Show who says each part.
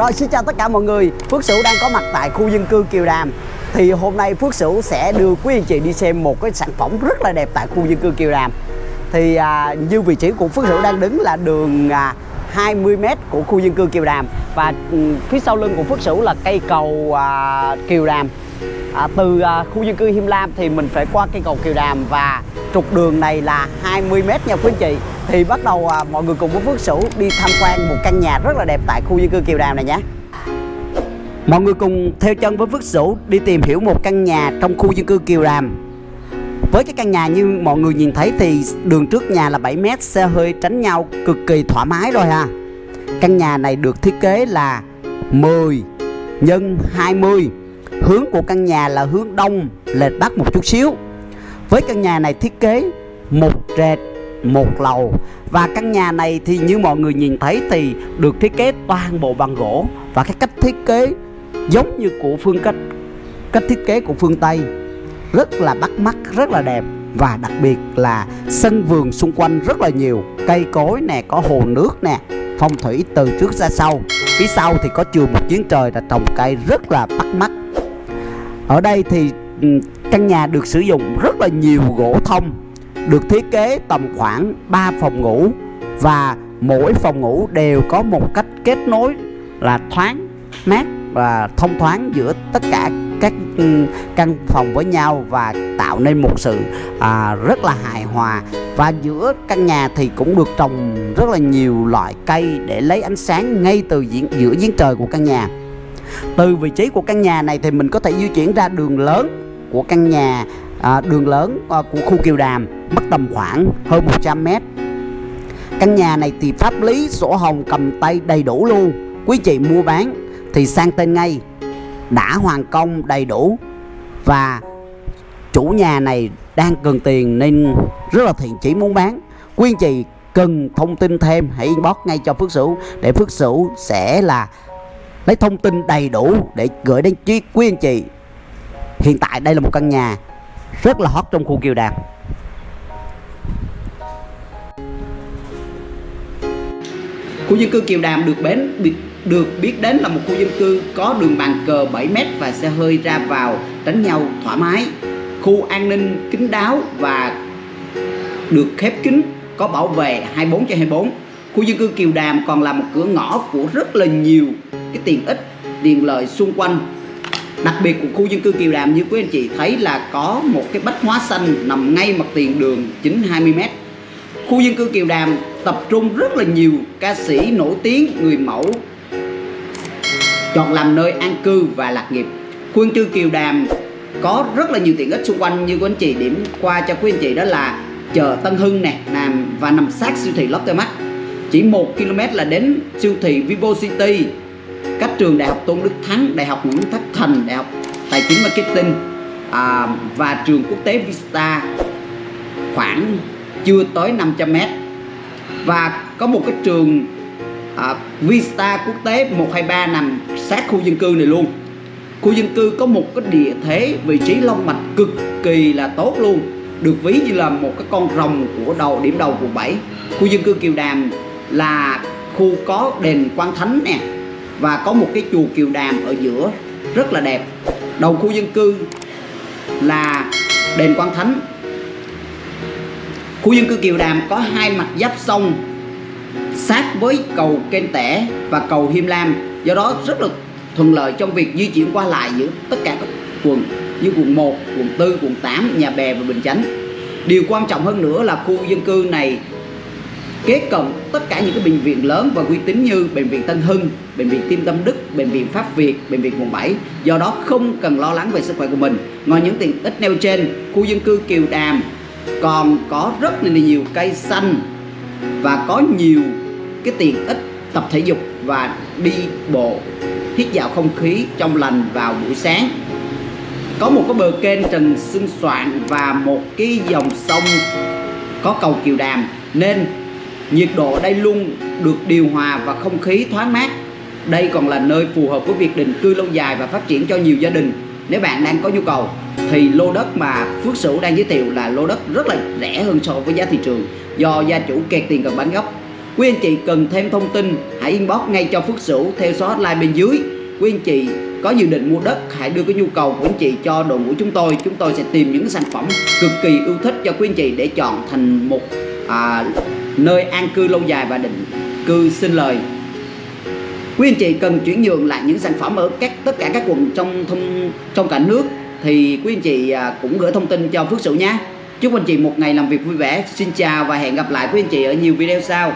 Speaker 1: Rồi xin chào tất cả mọi người. Phước Sửu đang có mặt tại khu dân cư Kiều Đàm. Thì hôm nay Phước Sửu sẽ đưa quý anh chị đi xem một cái sản phẩm rất là đẹp tại khu dân cư Kiều Đàm. Thì à, như vị trí của Phước Sửu đang đứng là đường à, 20m của khu dân cư Kiều Đàm. Và ừ, phía sau lưng của Phước Sửu là cây cầu à, Kiều Đàm à, Từ à, khu dân cư Him Lam thì mình phải qua cây cầu Kiều Đàm Và trục đường này là 20m nha quý anh chị. Thì bắt đầu à, mọi người cùng với Phước Sửu đi tham quan một căn nhà rất là đẹp tại khu dân cư Kiều Đàm này nhé. Mọi người cùng theo chân với Phước Sửu đi tìm hiểu một căn nhà trong khu dân cư Kiều Đàm. Với cái căn nhà như mọi người nhìn thấy thì đường trước nhà là 7m xe hơi tránh nhau cực kỳ thoải mái rồi ha. Căn nhà này được thiết kế là 10 nhân 20 Hướng của căn nhà là hướng đông, lệch bắc một chút xíu. Với căn nhà này thiết kế một trệt một lầu. Và căn nhà này thì như mọi người nhìn thấy thì được thiết kế toàn bộ bằng gỗ. Và cái cách thiết kế giống như của phương cách cách thiết kế của phương Tây. Rất là bắt mắt, rất là đẹp. Và đặc biệt là sân vườn xung quanh rất là nhiều. Cây cối nè, có hồ nước nè, phong thủy từ trước ra sau. Phía sau thì có trường một giếng trời là trồng cây rất là bắt mắt ở đây thì ừ, căn nhà được sử dụng rất là nhiều gỗ thông được thiết kế tầm khoảng 3 phòng ngủ và mỗi phòng ngủ đều có một cách kết nối là thoáng mát và thông thoáng giữa tất cả các ừ, căn phòng với nhau và tạo nên một sự à, rất là hài hòa. Và giữa căn nhà thì cũng được trồng rất là nhiều loại cây để lấy ánh sáng ngay từ diễn, giữa giếng trời của căn nhà từ vị trí của căn nhà này thì mình có thể di chuyển ra đường lớn của căn nhà à, đường lớn à, của khu Kiều Đàm mất tầm khoảng hơn 100 mét. Căn nhà này thì pháp lý sổ hồng cầm tay đầy đủ luôn. Quý chị mua bán thì sang tên ngay. Đã hoàn công đầy đủ và chủ nhà này đang cần tiền nên rất là thiện chỉ muốn bán. Quý anh chị cần thông tin thêm hãy inbox ngay cho Phước Sửu. Để Phước Sửu sẽ là lấy thông tin đầy đủ để gửi đến quý, quý anh chị. Hiện tại đây là một căn nhà rất là hot trong khu Kiều Đàm khu dân cư Kiều Đàm được bến được biết đến là một khu dân cư có đường bàn cờ 7m và xe hơi ra vào tránh nhau thoải mái. Khu an ninh kín đáo và được khép kín có bảo vệ 24 trên 24 khu dân cư Kiều Đàm còn là một cửa ngõ của rất là nhiều cái tiện ích tiện lợi xung quanh. Đặc biệt của khu dân cư Kiều Đàm, như quý anh chị thấy là có một cái bách hóa xanh nằm ngay mặt tiền đường chính 20m khu dân cư Kiều Đàm tập trung rất là nhiều ca sĩ nổi tiếng, người mẫu, chọn làm nơi an cư và lạc nghiệp. Khu dân cư Kiều Đàm có rất là nhiều tiện ích xung quanh, như quý anh chị điểm qua cho quý anh chị đó là chợ Tân Hưng nè, nằm và nằm sát siêu thị Lotte Mart. Chỉ 1 km là đến siêu thị Vivo City trường Đại học Tôn Đức Thắng Đại học Nguyễn Thất Thành Đại học Tài chính Marketing à, và trường quốc tế Vista khoảng chưa tới 500 m và có một cái trường à, Vista quốc tế 123 nằm sát khu dân cư này luôn. Khu dân cư có một cái địa thế vị trí long mạch cực kỳ là tốt luôn được ví như là một cái con rồng của đầu điểm đầu quận 7 khu dân cư Kiều Đàm là khu có đền Quan Thánh nè và có một cái chùa Kiều Đàm ở giữa rất là đẹp. Đầu khu dân cư là đền Quan Thánh. Khu dân cư Kiều Đàm có hai mặt giáp sông sát với cầu Kênh Tẻ và cầu Hiêm Lam. Do đó rất là thuận lợi trong việc di chuyển qua lại giữa tất cả các quận như quận 1, quận 4, quận 8, Nhà Bè và Bình Chánh. Điều quan trọng hơn nữa là khu dân cư này kế cận tất cả những cái bệnh viện lớn và uy tín như bệnh viện Tân Hưng, bệnh viện Tim Tâm Đức, bệnh viện Pháp Việt, bệnh viện quận 7. Do đó không cần lo lắng về sức khỏe của mình. Ngoài những tiện ích nêu trên, khu dân cư Kiều Đàm còn có rất là nhiều cây xanh và có nhiều cái tiện ích tập thể dục và đi bộ hít dạo không khí trong lành vào buổi sáng có một cái bờ kênh trần xinh soạn và một cái dòng sông có cầu kiều đàm nên nhiệt độ ở đây luôn được điều hòa và không khí thoáng mát đây còn là nơi phù hợp với việc định cư lâu dài và phát triển cho nhiều gia đình nếu bạn đang có nhu cầu thì lô đất mà Phước Sửu đang giới thiệu là lô đất rất là rẻ hơn so với giá thị trường do gia chủ kẹt tiền cần bán gốc Quý anh chị cần thêm thông tin hãy inbox ngay cho Phước Sửu theo số hotline bên dưới. Quý anh chị có dự định mua đất hãy đưa cái nhu cầu của anh chị cho đội ngũ chúng tôi. Chúng tôi sẽ tìm những sản phẩm cực kỳ yêu thích cho quý anh chị để chọn thành một à, nơi an cư lâu dài và định cư sinh lời. Quý anh chị cần chuyển nhượng lại những sản phẩm ở các, tất cả các quận trong thông trong cả nước thì quý anh chị à, cũng gửi thông tin cho Phước Sửu nhé. Chúc anh chị một ngày làm việc vui vẻ. Xin chào và hẹn gặp lại quý anh chị ở nhiều video sau.